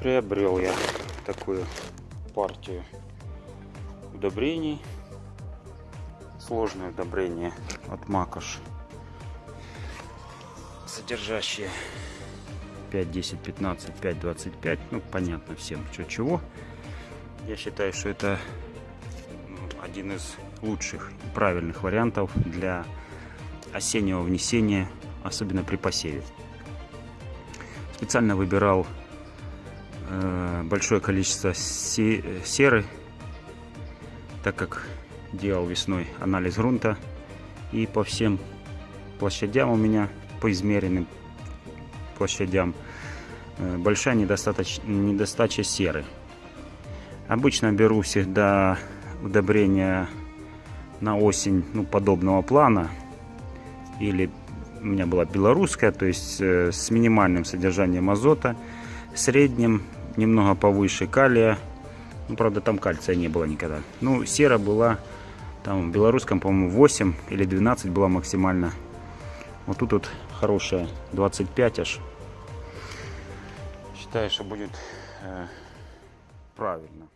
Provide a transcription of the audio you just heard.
приобрел я такую партию удобрений. Сложное удобрение от Макош. Содержащие 5, 10, 15, 5, 25. Ну, понятно всем, что чего. Я считаю, что это один из лучших и правильных вариантов для осеннего внесения, особенно при посеве. Специально выбирал большое количество се серы, так как делал весной анализ грунта и по всем площадям у меня по измеренным площадям э, большая недостаточ... недостача серы. Обычно беру всегда удобрения на осень ну, подобного плана. Или у меня была белорусская, то есть э, с минимальным содержанием азота, средним, немного повыше калия. Ну, правда, там кальция не было никогда. Ну, сера была, там в белорусском, по-моему, 8 или 12 была максимально. Вот тут вот хорошая, 25 аж. Считаю, что будет э, правильно.